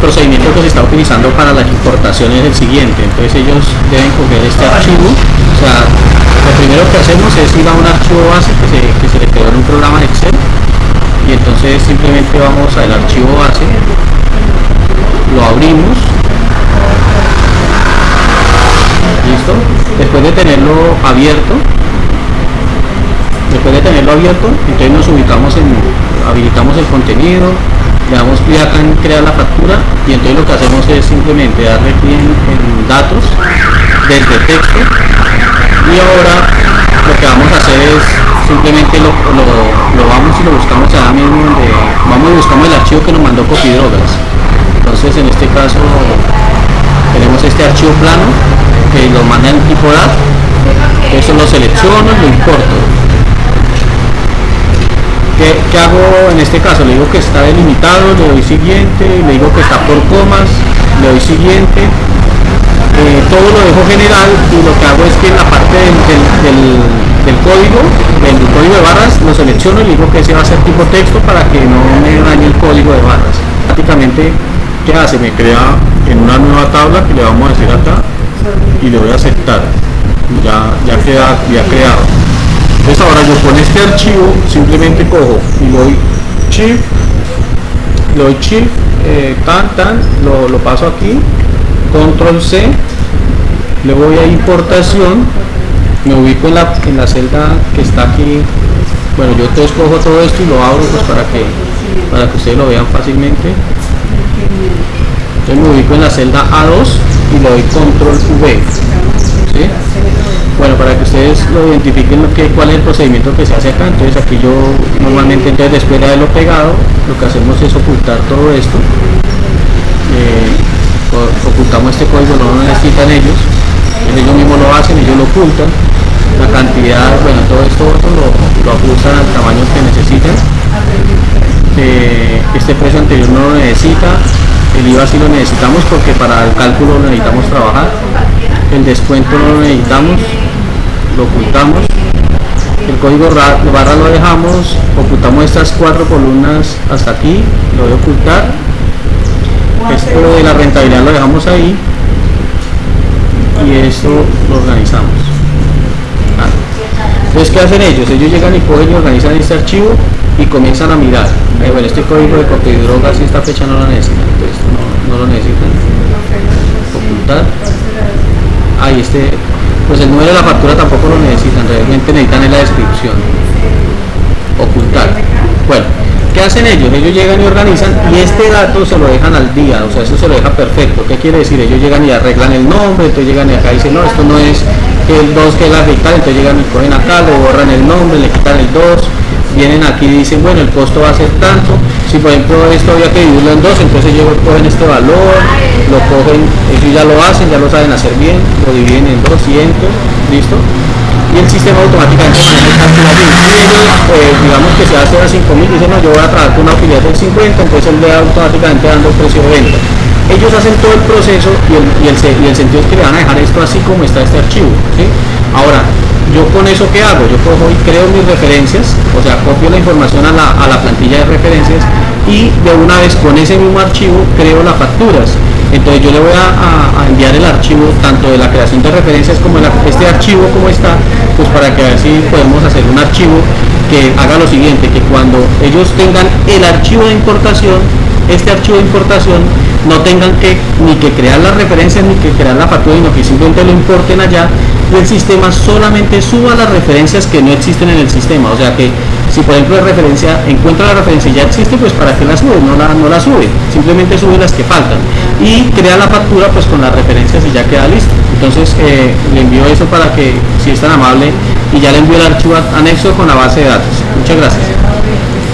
procedimiento que se está utilizando para la importación es el siguiente. Entonces ellos deben coger este archivo. O sea, lo primero que hacemos es ir a un archivo base que se, que se le quedó en un programa de Excel. Y entonces simplemente vamos al archivo base, lo abrimos. ¿Listo? Después de tenerlo abierto, después de tenerlo abierto, entonces nos ubicamos en, habilitamos el contenido, le damos clic acá en crear la factura y entonces lo que hacemos es simplemente darle clic en, datos desde texto y ahora lo que vamos a hacer es simplemente lo, vamos y lo buscamos ahora mismo donde vamos y buscamos el archivo que nos mandó Copidrogas. Entonces en este caso tenemos este archivo plano que lo manda en tipo DAT eso lo selecciono y lo importo ¿Qué, hago en este caso? Le digo que está delimitado, le doy siguiente, le digo que está por comas, le doy siguiente, eh, todo lo dejo general y lo que hago es que en la parte del, código, del código de barras, lo selecciono y le digo que ese va a ser tipo texto para que no me dañe el código de barras. Prácticamente, ¿qué hace? Me crea en una nueva tabla que le vamos a decir acá y le voy a aceptar. Ya, ya queda ya creado yo con este archivo simplemente cojo y le doy le doy shift eh, tan lo, paso aquí control c le voy a importación me ubico en la, en la celda que está aquí. Bueno yo entonces cojo todo esto y lo abro pues para que para que ustedes lo vean fácilmente. Entonces me ubico en la celda A2 y le doy control V bueno, para que ustedes lo identifiquen lo que, cuál es el procedimiento que se hace acá, entonces aquí yo normalmente entonces después de haberlo pegado, lo que hacemos es ocultar todo esto. Eh, ocultamos este código, no lo necesitan ellos, ellos mismos lo hacen, ellos lo ocultan. La cantidad, bueno, todo esto lo, lo ajustan al tamaño que necesitan. Eh, este precio anterior no lo necesita, el IVA sí lo necesitamos porque para el cálculo necesitamos trabajar, el descuento no lo necesitamos, lo código barra lo dejamos ocultamos estas cuatro columnas hasta aquí lo voy a ocultar. Esto de la rentabilidad lo dejamos ahí y esto lo organizamos. Entonces ¿qué hacen ellos? ellos llegan y cogen y organizan este archivo y comienzan a mirar. Eh, bueno, este código de copia de drogas y esta fecha no lo necesitan entonces no, no lo necesitan. Ocultar. Ahí este pues el número de la factura tampoco lo necesitan, realmente necesitan en la descripción. Ocultar. Bueno, ¿qué hacen ellos? Ellos llegan y organizan y este dato se lo dejan al día, o sea, eso se lo deja perfecto. ¿Qué quiere decir? Ellos llegan y arreglan el nombre, entonces llegan y acá dicen, no, esto no es el 2 que es la fiscal, entonces llegan y cogen acá, le borran el nombre, le quitan el 2, vienen aquí y dicen, bueno, el costo va a ser tanto, si por ejemplo esto había que dividirlo en dos, entonces ellos cogen este valor, lo cogen, ellos ya lo hacen, ya lo saben hacer bien, lo dividen en 200, listo, y el sistema automáticamente maneja eh, digamos que se hace a 5000, dicen, no, yo voy a trabajar con una utilidad del 50, entonces él le da automáticamente dando el precio de venta. Ellos hacen todo el proceso y el, y y el sentido es que le van a dejar esto así como está este archivo. Ahora, yo con eso qué hago? Yo cojo y creo mis referencias, o sea, copio la información a la, a la plantilla de referencias y de una vez con ese mismo archivo creo las facturas. Entonces yo le voy a, enviar el archivo tanto de la creación de referencias como este archivo como está, pues para que así podemos hacer un archivo que haga lo siguiente, que cuando ellos tengan el archivo de importación, este archivo de importación no tengan que ni que crear las referencias ni que crear la factura, sino que simplemente lo importen allá y el sistema solamente suba las referencias que no existen en el sistema. O sea que si por ejemplo la referencia encuentra la referencia y ya existe, pues para qué la sube, no la, no la sube, simplemente sube las que faltan y crea la factura pues con las referencias y ya queda listo. Entonces eh, le envío eso para que si es tan amable y ya le envío el archivo anexo con la base de datos. Muchas gracias.